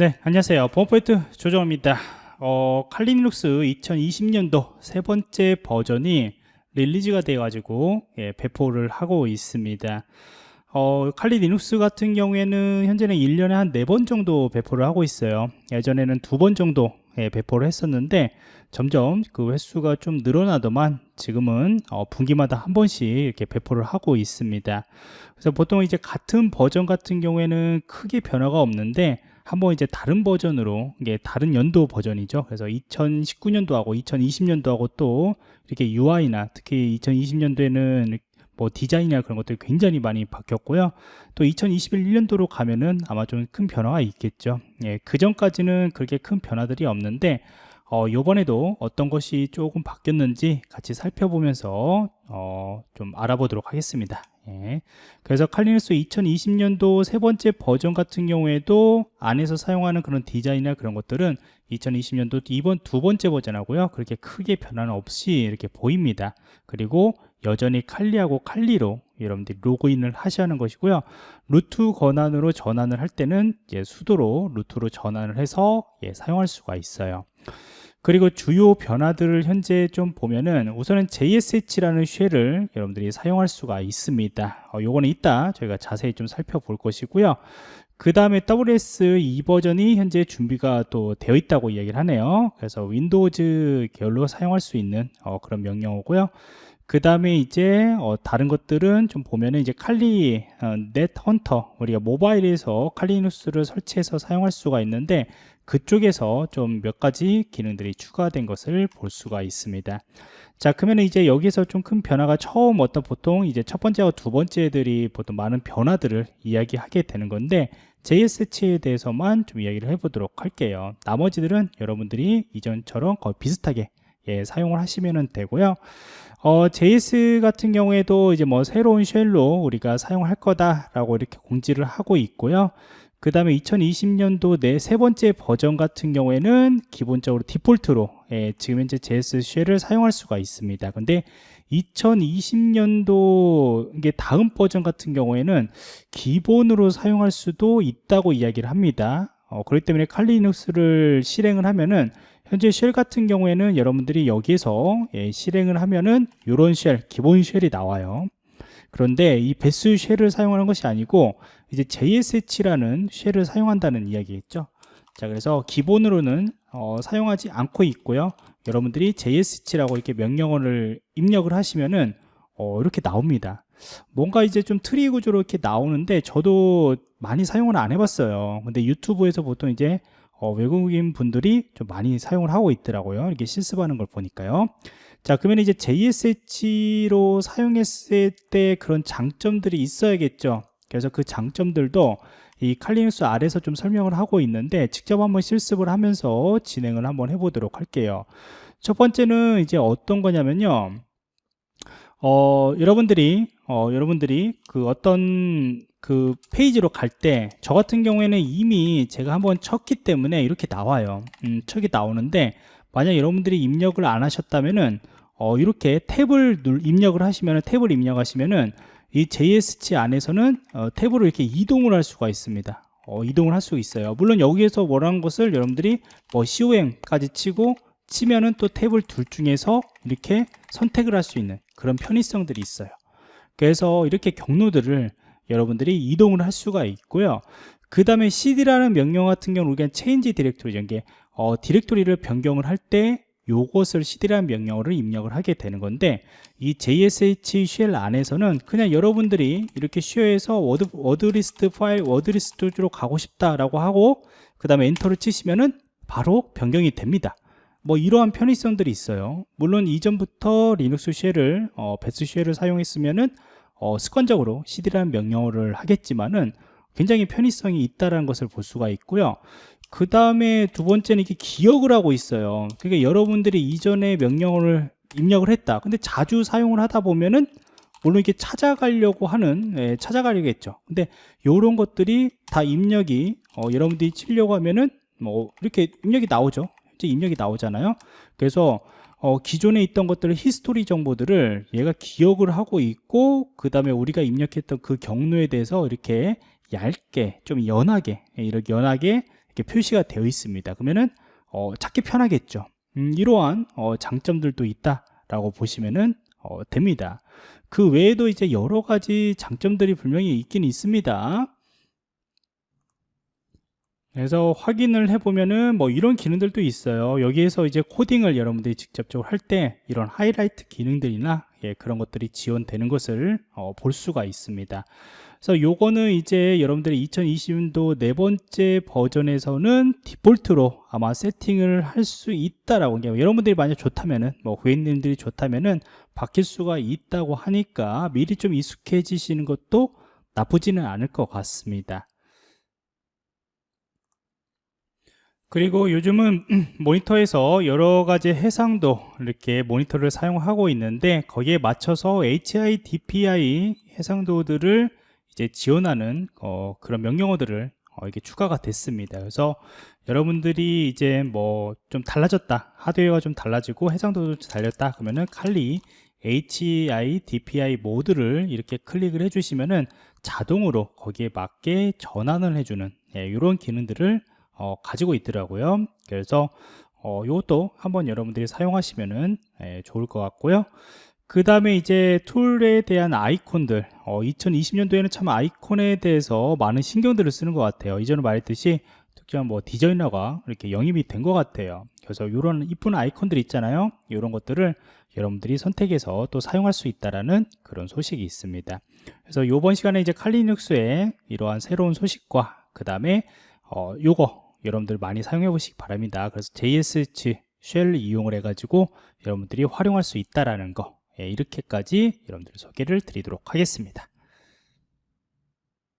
네, 안녕하세요. 보안프로젝트 조정원입니다. 어, 칼리 리눅스 2020년도 세 번째 버전이 release가 돼 가지고 예, 배포를 하고 있습니다. 어, 칼리 리눅스 같은 경우에는 현재는 1년에 한 4번 정도 배포를 하고 있어요. 예전에는 두번 정도 예, 배포를 했었는데 점점 그 횟수가 좀 늘어나더만 지금은 어, 분기마다 한 번씩 이렇게 배포를 하고 있습니다. 그래서 보통 이제 같은 버전 같은 경우에는 크게 변화가 없는데 한번 이제 다른 버전으로 이게 다른 연도 버전이죠. 그래서 2019년도하고 2020년도하고 또 이렇게 UI나 특히 2020년도에는 뭐 디자인이나 그런 것들이 굉장히 많이 바뀌었고요. 또 2021년도로 가면은 아마 좀 큰 변화가 있겠죠. 예, 그 전까지는 그렇게 큰 변화들이 없는데 어, 요번에도 어떤 것이 조금 바뀌었는지 같이 살펴보면서 어, 좀 알아보도록 하겠습니다. 예. 그래서 칼리누스 2020년도 세 번째 버전 같은 경우에도 안에서 사용하는 그런 디자인이나 그런 것들은 2020년도 이번 두 번째 버전하고요. 그렇게 크게 변화는 없이 이렇게 보입니다. 그리고 여전히 칼리하고 칼리로 여러분들이 로그인을 하셔야 하는 것이고요. 루트 권한으로 전환을 할 때는 수도로 루트로 전환을 해서 예, 사용할 수가 있어요 그리고 주요 변화들을 현재 좀 보면은 우선은 JSH라는 쉘을 여러분들이 사용할 수가 있습니다. 어, 요거는 이따 저희가 자세히 좀 살펴볼 것이고요. 그 다음에 WSL 2 버전이 현재 준비가 또 되어 있다고 이야기를 하네요. 그래서 윈도우즈 계열로 사용할 수 있는 어, 그런 명령어고요 그 다음에 이제 어, 다른 것들은 좀 보면은 이제 칼리 어, NetHunter 우리가 모바일에서 칼리눅스를 설치해서 사용할 수가 있는데 그쪽에서 좀 몇 가지 기능들이 추가된 것을 볼 수가 있습니다. 자 그러면 이제 여기서 좀 큰 변화가 처음 어떤 보통 이제 첫 번째와 두 번째들이 보통 많은 변화들을 이야기하게 되는 건데 JSH에 대해서만 좀 이야기를 해보도록 할게요. 나머지들은 여러분들이 이전처럼 거의 비슷하게 예, 사용을 하시면 되고요 어, JS 같은 경우에도 이제 뭐 새로운 쉘로 우리가 사용할 거다라고 이렇게 공지를 하고 있고요. 그 다음에 2020년도 내 세 번째 버전 같은 경우에는 기본적으로 디폴트로 예, 지금 현재 JS 쉘을 사용할 수가 있습니다. 근데 2020년도 이게 다음 버전 같은 경우에는 기본으로 사용할 수도 있다고 이야기를 합니다. 어, 그렇기 때문에 칼리눅스를 실행을 하면은 현재 shell 같은 경우에는 여러분들이 여기에서 예, 실행을 하면은 이런 shell, 기본 shell이 나와요. 그런데 이 bash shell을 사용하는 것이 아니고 이제 JSH라는 쉘을 사용한다는 이야기겠죠. 자, 그래서 기본으로는 어, 사용하지 않고 있고요. 여러분들이 ZSH라고 이렇게 명령어를 입력을 하시면은 어, 이렇게 나옵니다. 뭔가 이제 좀 트리 구조로 이렇게 나오는데 저도 많이 사용을 안 해봤어요. 근데 유튜브에서 보통 이제 어, 외국인 분들이 좀 많이 사용을 하고 있더라고요. 이렇게 실습하는 걸 보니까요. 자, 그러면 이제 ZSH로 사용했을 때 그런 장점들이 있어야겠죠. 그래서 그 장점들도 이 칼리눅스 아래서 좀 설명을 하고 있는데 직접 한번 실습을 하면서 진행을 한번 해보도록 할게요. 첫 번째는 이제 어떤 거냐면요. 어, 여러분들이 어, 여러분들이 그 어떤 그 페이지로 갈 때 저 같은 경우에는 이미 제가 한번 쳤기 때문에 이렇게 나와요. 음, 척이 나오는데 만약 여러분들이 입력을 안 하셨다면은 어, 이렇게 탭을 눌, 입력을 하시면은 탭을 입력하시면은 이 JSC 안에서는 어, 탭으로 이렇게 이동을 할 수가 있습니다. 어, 이동을 할 수 있어요. 물론 여기에서 원하는 것을 여러분들이 뭐 COM까지 치고 치면은 또 탭을 둘 중에서 이렇게 선택을 할 수 있는 그런 편의성들이 있어요. 그래서 이렇게 경로들을 여러분들이 이동을 할 수가 있고요. 그 다음에 cd라는 명령 같은 경우는 우리가 change directory 이게 어, 디렉토리를 변경을 할때 요것을 cd라는 명령어를 입력을 하게 되는 건데 이 ZSH shell 안에서는 그냥 여러분들이 이렇게 share에서 word, wordlist 파일 wordlist로 가고 싶다라고 하고 그 다음에 엔터를 치시면은 바로 변경이 됩니다. 뭐 이러한 편의성들이 있어요. 물론 이전부터 리눅스 shell을 어, bash shell을 사용했으면은 어, 습관적으로 cd라는 명령어를 하겠지만은 굉장히 편의성이 있다는 것을 볼 수가 있고요. 그 다음에 두 번째는 이렇게 기억을 하고 있어요. 그러니까 여러분들이 이전에 명령어를 입력을 했다. 근데 자주 사용을 하다 보면은 물론 이렇게 찾아가려고 하는 예, 찾아가려겠죠. 근데 이런 것들이 다 입력이 어, 여러분들이 치려고 하면은 뭐 이렇게 입력이 나오죠. 입력이 나오잖아요. 그래서 어, 기존에 있던 것들을 history 정보들을 얘가 기억을 하고 있고 그 다음에 우리가 입력했던 그 경로에 대해서 이렇게 얇게 좀 연하게 이렇게 연하게 이렇게 표시가 되어 있습니다. 그러면은 어, 찾기 편하겠죠. 음, 이러한 어, 장점들도 있다 라고 보시면은 어, 됩니다. 그 외에도 이제 여러 가지 장점들이 분명히 있긴 있습니다 그래서 확인을 해보면은 뭐 이런 기능들도 있어요. 여기에서 이제 코딩을 여러분들이 직접적으로 할 때 이런 하이라이트 기능들이나 예, 그런 것들이 지원되는 것을 어, 볼 수가 있습니다. 그래서 요거는 이제 여러분들이 2020년도 네 번째 버전에서는 디폴트로 아마 세팅을 할 수 있다라고 여러분들이 만약 좋다면은 뭐 고객님들이 좋다면은 바뀔 수가 있다고 하니까 미리 좀 익숙해지시는 것도 나쁘지는 않을 것 같습니다 그리고 요즘은 모니터에서 여러 가지 해상도 이렇게 모니터를 사용하고 있는데 거기에 맞춰서 HIDPI 해상도들을 이제 지원하는 어, 그런 명령어들을 어, 이게 추가가 됐습니다. 그래서 여러분들이 이제 뭐 좀 달라졌다 하드웨어가 좀 달라지고 해상도도 달렸다 그러면은 칼리 HIDPI 모드를 이렇게 클릭을 해주시면은 자동으로 거기에 맞게 전환을 해주는 예, 이런 기능들을 어, 가지고 있더라고요. 그래서 어, 이것도 한번 여러분들이 사용하시면은 예, 좋을 것 같고요. 그 다음에 이제 툴에 대한 아이콘들. 어, 2020년도에는 참 아이콘에 대해서 많은 신경들을 쓰는 것 같아요. 이전에 말했듯이 특정 뭐 디자이너가 이렇게 영입이 된 것 같아요. 그래서 이런 이쁜 아이콘들 있잖아요. 이런 것들을 여러분들이 선택해서 또 사용할 수 있다라는 그런 소식이 있습니다. 그래서 이번 시간에 이제 칼리눅스의 이러한 새로운 소식과 그 다음에 어, 요거 여러분들 많이 사용해 보시기 바랍니다. 그래서 JSH 쉘 이용을 해 가지고 여러분들이 활용할 수 있다라는 거 예, 이렇게까지 여러분들 소개를 드리도록 하겠습니다